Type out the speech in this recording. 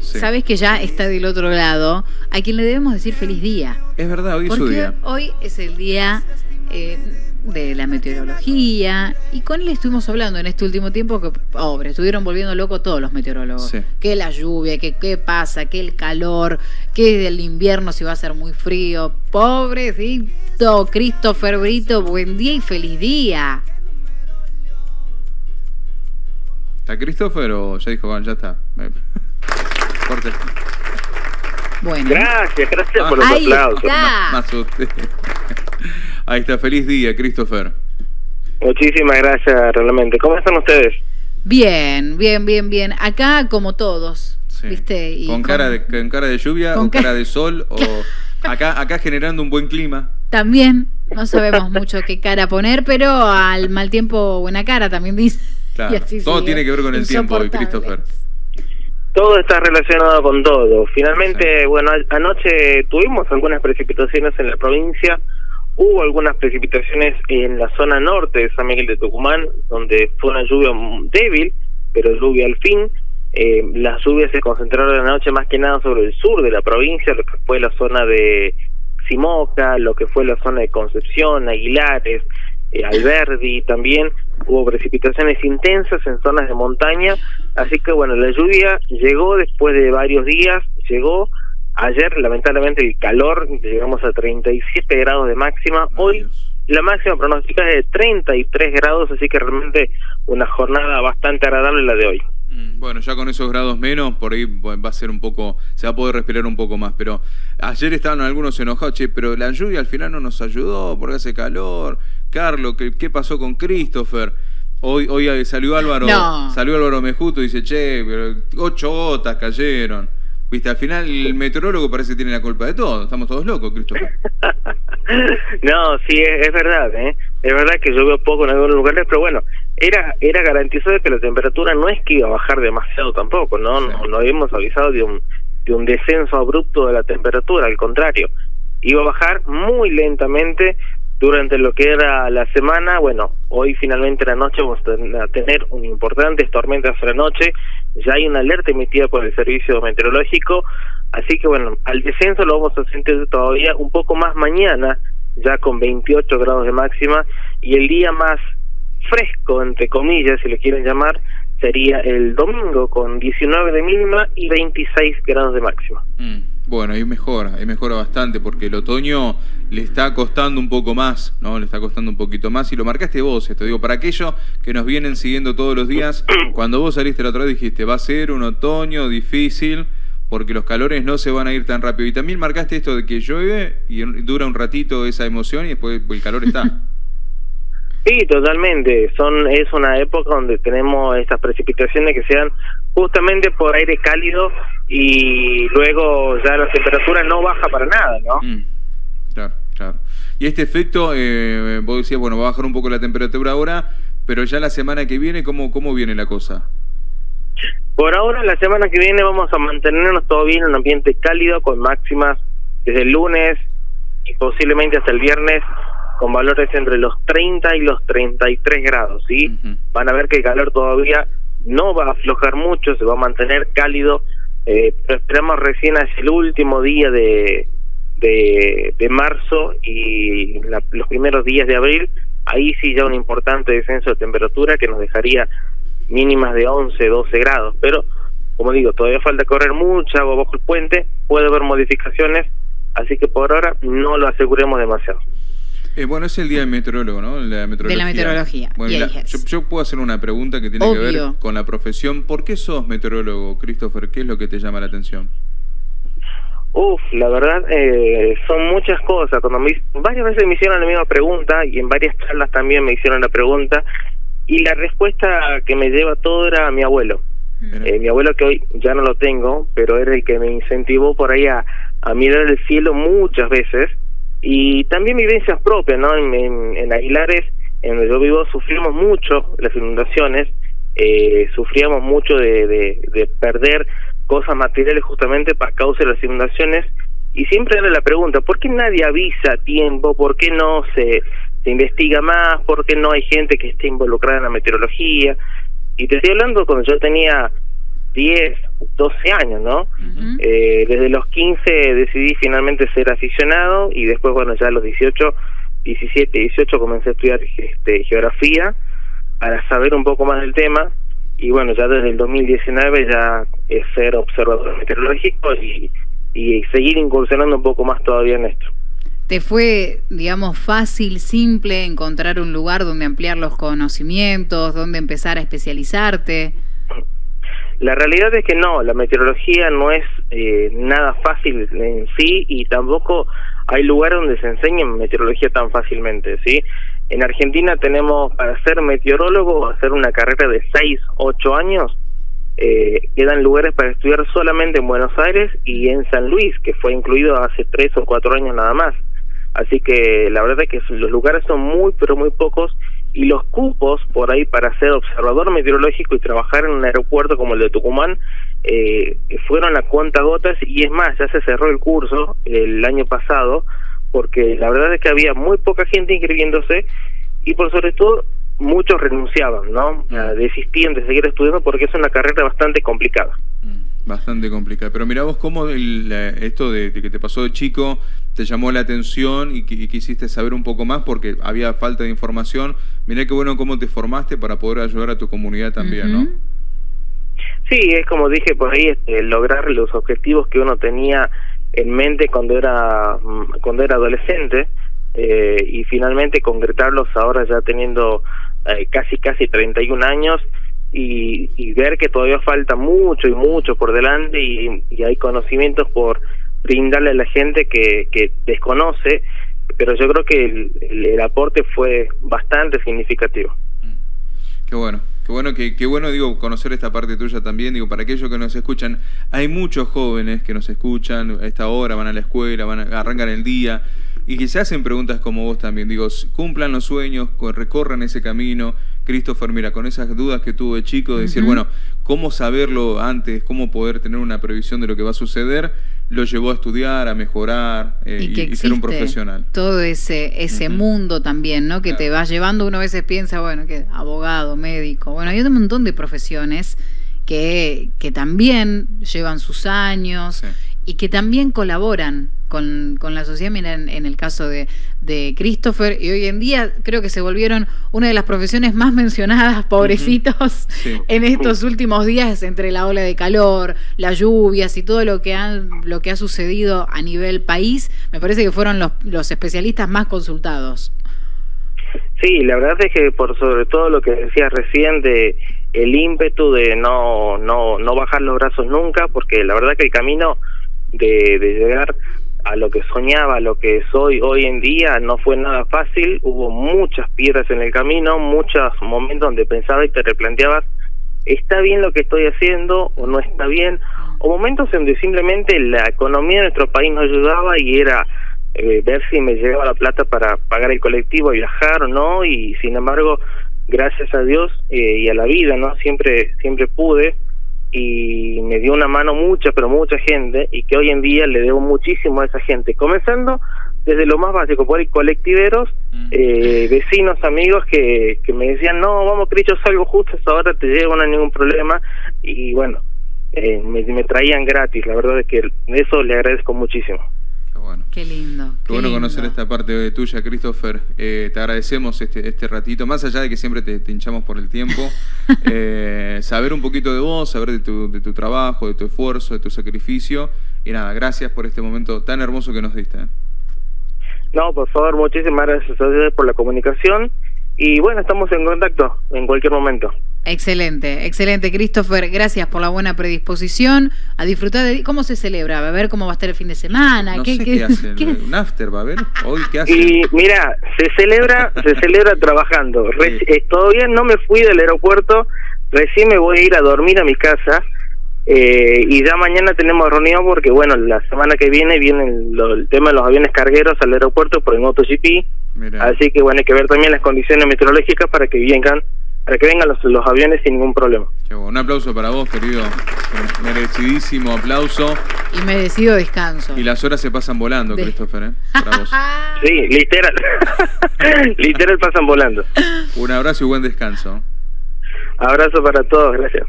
sabes que ya está del otro lado, a quien le debemos decir feliz día. Es verdad, hoy es su día. hoy es el día eh, de la meteorología y con él estuvimos hablando en este último tiempo que, pobre, estuvieron volviendo locos todos los meteorólogos. Sí. Que la lluvia, que qué pasa, que el calor, que del invierno si va a ser muy frío. Pobrecito Christopher Brito, buen día y feliz día. ¿Está Christopher o ya dijo, bueno, ya está? Corte. Bueno. Gracias, gracias por los Ahí aplausos. está. Más usted. Ahí está, feliz día, Christopher. Muchísimas gracias, realmente. ¿Cómo están ustedes? Bien, bien, bien, bien. Acá como todos, Sí. ¿viste? Y ¿Con, cara de, ¿Con cara de lluvia con o ca- cara de sol? o acá, acá generando un buen clima. También, no sabemos mucho qué cara poner, pero al mal tiempo buena cara también dice. Claro. Y así Todo sigue. tiene que ver con el tiempo hoy. Christopher. Todo está relacionado con todo. Finalmente, bueno, a- anoche tuvimos algunas precipitaciones en la provincia. Hubo algunas precipitaciones en la zona norte de San Miguel de Tucumán, donde fue una lluvia débil, pero lluvia al fin. Eh, las lluvias se concentraron anoche más que nada sobre el sur de la provincia, lo que fue la zona de Simoca, lo que fue la zona de Concepción, Aguilares, eh, Alberdi también. Hubo precipitaciones intensas en zonas de montaña, así que bueno, la lluvia llegó después de varios días, llegó ayer, lamentablemente el calor, llegamos a 37 grados de máxima, hoy la máxima pronóstica es de 33 grados, así que realmente una jornada bastante agradable la de hoy. Mm, Bueno, ya con esos grados menos, por ahí va a ser un poco, se va a poder respirar un poco más. Pero ayer estaban algunos enojados, che, pero la lluvia al final no nos ayudó porque hace calor. Carlos, ¿qué, qué pasó con Christopher? Hoy, hoy salió Álvaro, No. salió Álvaro Mejuto y dice, che, pero ocho gotas cayeron. Viste, al final el meteorólogo parece que tiene la culpa de todo. Estamos todos locos, Christopher. no, sí, es, es verdad, ¿eh? Es verdad que llovió poco en algunos lugares, pero bueno, era era garantizado que la temperatura no es que iba a bajar demasiado tampoco, ¿no? Sí. No, no habíamos avisado de un, de un descenso abrupto de la temperatura, al contrario, iba a bajar muy lentamente durante lo que era la semana. Bueno, hoy finalmente la noche vamos a ten- a tener un importantes tormentas a la noche, ya hay una alerta emitida por el servicio meteorológico, así que bueno, al descenso lo vamos a sentir todavía un poco más mañana, ya con 28 grados de máxima, y el día más fresco, entre comillas, si le quieren llamar, sería el domingo con 19 de mínima y 26 grados de máxima. Mm, Bueno, ahí mejora, ahí mejora bastante porque el otoño le está costando un poco más, ¿no? Le está costando un poquito más y lo marcaste vos, esto digo, para aquellos que nos vienen siguiendo todos los días, cuando vos saliste la otra vez dijiste, va a ser un otoño difícil porque los calores no se van a ir tan rápido. Y también marcaste esto de que llueve y dura un ratito esa emoción y después el calor está. Sí, totalmente. Son es una época donde tenemos estas precipitaciones que sean justamente por aire cálido y luego ya la temperatura no baja para nada, ¿no? Mm, Claro, claro. Y este efecto, eh, vos decías, bueno, va a bajar un poco la temperatura ahora, pero ya la semana que viene, ¿cómo, cómo viene la cosa? Por ahora, la semana que viene vamos a mantenernos todavía en un ambiente cálido con máximas desde el lunes y posiblemente hasta el viernes con valores entre los 30 y los 33 grados, ¿sí? Ujú. Van a ver que el calor todavía no va a aflojar mucho, se va a mantener cálido, eh, pero esperamos recién hacia el último día de, de, marzo y la- los primeros días de abril, ahí sí ya un importante descenso de temperatura que nos dejaría mínimas de 11, 12 grados, pero como digo, todavía falta correr mucha agua bajo el puente, puede haber modificaciones, así que por ahora no lo aseguremos demasiado. Eh, bueno, es el día del meteorólogo, ¿no? La meteorología. meteorología. Bueno, la- ahí es. yo, yo puedo hacer una pregunta que tiene que ver con la profesión. ¿Por qué sos meteorólogo, Christopher? ¿Qué es lo que te llama la atención? Uf, la verdad, eh, son muchas cosas. Cuando me, varias veces me hicieron la misma pregunta y en varias charlas también me hicieron la pregunta y la respuesta que me lleva todo era mi abuelo. Mira. Eh, mi abuelo que hoy ya no lo tengo, pero era el que me incentivó por ahí a, a mirar el cielo muchas veces y también vivencias propias, ¿no? En, Aguilares, en donde yo vivo, sufrimos mucho las inundaciones, eh, sufríamos mucho de, de, de perder cosas materiales justamente para causa de las inundaciones y siempre era la pregunta, ¿por qué nadie avisa a tiempo? ¿Por qué no se, se investiga más? ¿Por qué no hay gente que esté involucrada en la meteorología? Y te estoy hablando cuando yo tenía 10, 12 años, ¿no? eh, desde los 15 decidí finalmente ser aficionado y después, bueno, ya a los 18, 17, 18 comencé a estudiar este, geografía para saber un poco más del tema y bueno, ya desde el 2019 ya es ser observador meteorológico y, y seguir incursionando un poco más todavía en esto. ¿Te fue, digamos, fácil, simple encontrar un lugar donde ampliar los conocimientos, donde empezar a especializarte? La realidad es que no, la meteorología no es eh, nada fácil en sí y tampoco hay lugares donde se enseñe meteorología tan fácilmente, ¿sí? En Argentina tenemos para ser meteorólogo, hacer una carrera de 6, 8 años, eh, quedan lugares para estudiar solamente en Buenos Aires y en San Luis, que fue incluido hace 3 o 4 años nada más. Así que la verdad es que los lugares son muy, pero muy pocos y los cupos por ahí para ser observador meteorológico y trabajar en un aeropuerto como el de Tucumán eh, fueron a cuenta gotas y es más, ya se cerró el curso el año pasado porque la verdad es que había muy poca gente inscribiéndose y por sobre todo muchos renunciaban, ¿no? Desistían de seguir estudiando porque es una carrera bastante complicada. Mm. Bastante complicada. Pero mira vos cómo esto de, que te pasó de chico te llamó la atención y, quisiste saber un poco más porque había falta de información. Mirá qué bueno cómo te formaste para poder ayudar a tu comunidad también, ¿no? Sí, es como dije por ahí, este, lograr los objetivos que uno tenía en mente cuando era cuando era adolescente eh, y finalmente concretarlos ahora ya teniendo eh, casi casi 31 años y, y, ver que todavía falta mucho y mucho por delante y, hay conocimientos por brindarle a la gente que, que desconoce, pero yo creo que el, el, aporte fue bastante significativo. Mm. Qué bueno, qué bueno, qué, qué bueno, digo, conocer esta parte tuya también, digo, para aquellos que nos escuchan, hay muchos jóvenes que nos escuchan a esta hora, van a la escuela, van a, arrancan el día, y que se hacen preguntas como vos también, digo, cumplan los sueños, recorran ese camino, Christopher, mira, con esas dudas que tuvo de chico, de decir, bueno, ¿cómo saberlo antes? ¿Cómo poder tener una previsión de lo que va a suceder? Lo llevó a estudiar, a mejorar eh, y, ser un profesional. Todo ese, ese mundo también, ¿no? Que te va llevando, uno a veces piensa, bueno, que abogado, médico, bueno, hay un montón de profesiones que, que también llevan sus años y que también colaboran con, con la sociedad. Mira, en, el caso de, de, Christopher, y hoy en día creo que se volvieron una de las profesiones más mencionadas, pobrecitos, en estos últimos días, entre la ola de calor, las lluvias y todo lo que, han, lo que ha sucedido a nivel país. Me parece que fueron los, los especialistas más consultados. Sí, la verdad es que por sobre todo lo que decías recién de el ímpetu de no no no bajar los brazos nunca, porque la verdad que el camino de, de llegar a lo que soñaba, a lo que soy hoy en día, no fue nada fácil, hubo muchas piedras en el camino, muchos momentos donde pensaba y te replanteabas, ¿está bien lo que estoy haciendo o no está bien? O momentos en donde simplemente la economía de nuestro país no ayudaba y era eh, ver si me llegaba la plata para pagar el colectivo, viajar o no, y sin embargo, gracias a Dios eh, y a la vida, ¿no? Siempre, siempre pude y me dio una mano mucha, pero mucha gente, y que hoy en día le debo muchísimo a esa gente, comenzando desde lo más básico, por ahí colectiveros, mm. eh, vecinos, amigos que, que me decían, no, vamos, Cristo, salgo justo ahora, te llevo, no hay ningún problema, y bueno, eh, me, me traían gratis, la verdad es que eso le agradezco muchísimo. Qué lindo. Qué, bueno conocer esta parte tuya, Christopher. Eh, te agradecemos este, este ratito, más allá de que siempre te, hinchamos por el tiempo, eh, saber un poquito de vos, saber de tu, de tu trabajo, de tu esfuerzo, de tu sacrificio. Y nada, gracias por este momento tan hermoso que nos diste. ¿eh? No, por favor, muchísimas gracias a ustedes por la comunicación. Y bueno, estamos en contacto en cualquier momento. Excelente, excelente, Christopher. Gracias por la buena predisposición. A disfrutar de. ¿Cómo se celebra? ¿Va a ver cómo va a estar el fin de semana? No ¿Qué, sé qué, hacen. ¿Un after va a haber? ¿Hoy qué hacen? Y mira, se celebra, se celebra trabajando. Eh, todavía no me fui del aeropuerto. Recién me voy a ir a dormir a mi casa. Eh, y ya mañana tenemos reunión porque, bueno, la semana que viene viene el, tema de los aviones cargueros al aeropuerto por el MotoGP. Así que, bueno, hay que ver también las condiciones meteorológicas para que vengan para que vengan los, los aviones sin ningún problema. Un aplauso para vos, querido. Merecidísimo aplauso. Y merecido descanso. Y las horas se pasan volando, Christopher, ¿eh? Para vos. sí, literal. literal pasan volando. Un abrazo y buen descanso. Abrazo para todos, gracias.